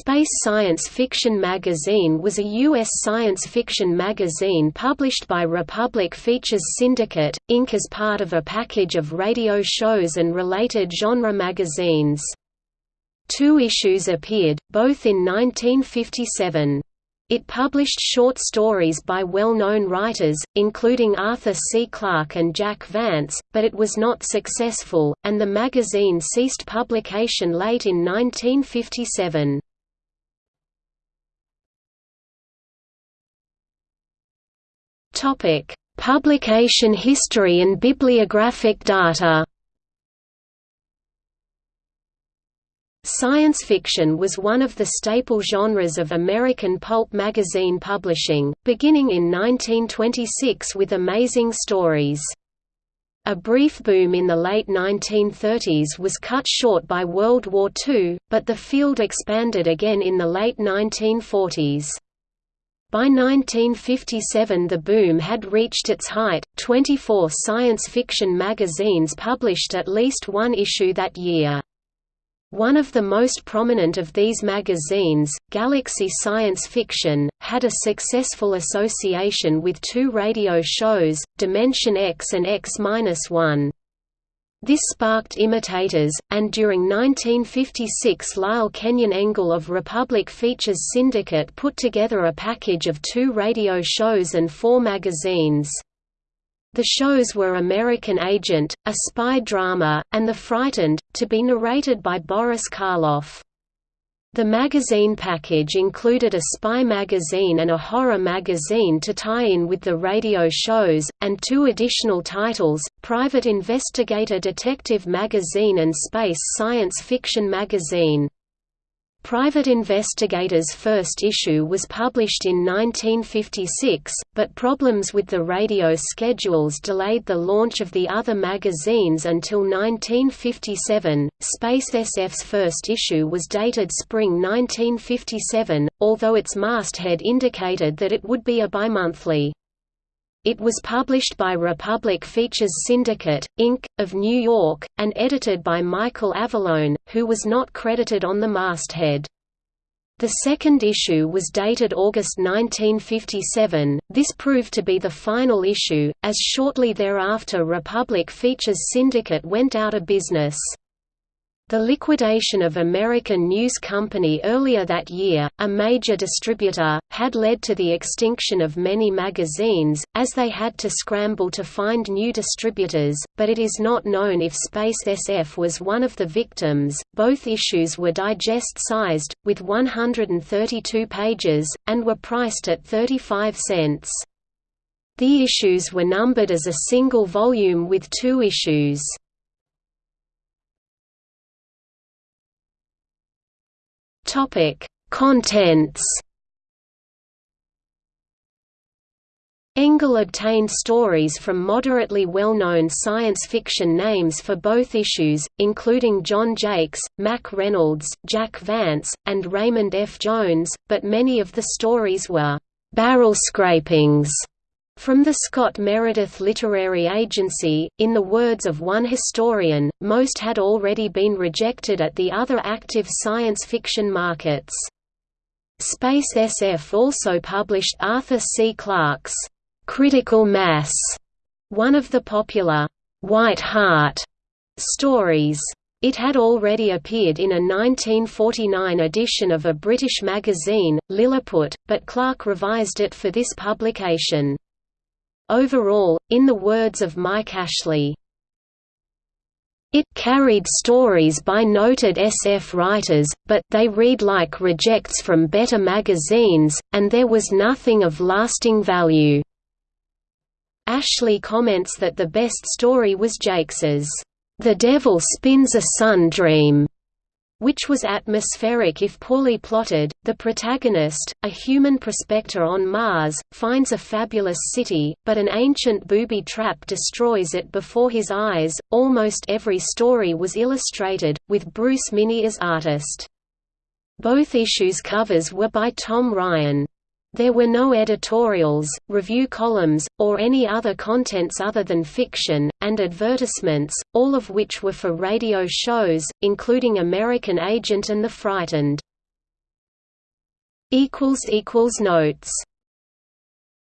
Space Science Fiction Magazine was a U.S. science fiction magazine published by Republic Features Syndicate, Inc. as part of a package of radio shows and related genre magazines. Two issues appeared, both in 1957. It published short stories by well-known writers, including Arthur C. Clarke and Jack Vance, but it was not successful, and the magazine ceased publication late in 1957. Topic: Publication history and bibliographic data. Science fiction was one of the staple genres of American pulp magazine publishing, beginning in 1926 with Amazing Stories. A brief boom in the late 1930s was cut short by World War II, but the field expanded again in the late 1940s. By 1957 the boom had reached its height, 24 science fiction magazines published at least one issue that year. One of the most prominent of these magazines, Galaxy Science Fiction, had a successful association with two radio shows, Dimension X and X-1. This sparked imitators, and during 1956 Lyle Kenyon Engel of Republic Features Syndicate put together a package of two radio shows and four magazines. The shows were American Agent, a spy drama, and The Frightened, to be narrated by Boris Karloff. The magazine package included a spy magazine and a horror magazine to tie in with the radio shows, and two additional titles, Private Investigator Detective Magazine and Space Science Fiction Magazine. Private Investigator's first issue was published in 1956, but problems with the radio schedules delayed the launch of the other magazines until 1957. Space SF's first issue was dated spring 1957, although its masthead indicated that it would be a bimonthly. It was published by Republic Features Syndicate, Inc., of New York, and edited by Michael Avallone, who was not credited on the masthead. The second issue was dated August 1957. This proved to be the final issue, as shortly thereafter Republic Features Syndicate went out of business. The liquidation of American News Company earlier that year, a major distributor, had led to the extinction of many magazines, as they had to scramble to find new distributors, but it is not known if Space SF was one of the victims. Both issues were digest sized, with 132 pages, and were priced at 35 cents. The issues were numbered as a single volume with two issues. Topic: Contents. Engel obtained stories from moderately well-known science fiction names for both issues, including John Jakes, Mack Reynolds, Jack Vance, and Raymond F. Jones, but many of the stories were «barrel scrapings» From the Scott Meredith Literary Agency, in the words of one historian, most had already been rejected at the other active science fiction markets. Space SF also published Arthur C. Clarke's Critical Mass, one of the popular White Hart stories. It had already appeared in a 1949 edition of a British magazine, Lilliput, but Clarke revised it for this publication. Overall, in the words of Mike Ashley, it carried stories by noted SF writers, but they read like rejects from better magazines, and there was nothing of lasting value. Ashley comments that the best story was Jakes's, The Devil Spins a Sun Dream, which was atmospheric if poorly plotted. The protagonist, a human prospector on Mars, finds a fabulous city, but an ancient booby trap destroys it before his eyes. Almost every story was illustrated, with Bruce Minney as artist. Both issues' covers were by Tom Ryan. There were no editorials, review columns, or any other contents other than fiction, and advertisements, all of which were for radio shows, including American Agent and The Frightened. Notes